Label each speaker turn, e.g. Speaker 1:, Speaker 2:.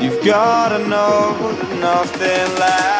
Speaker 1: You've gotta know that nothing lasts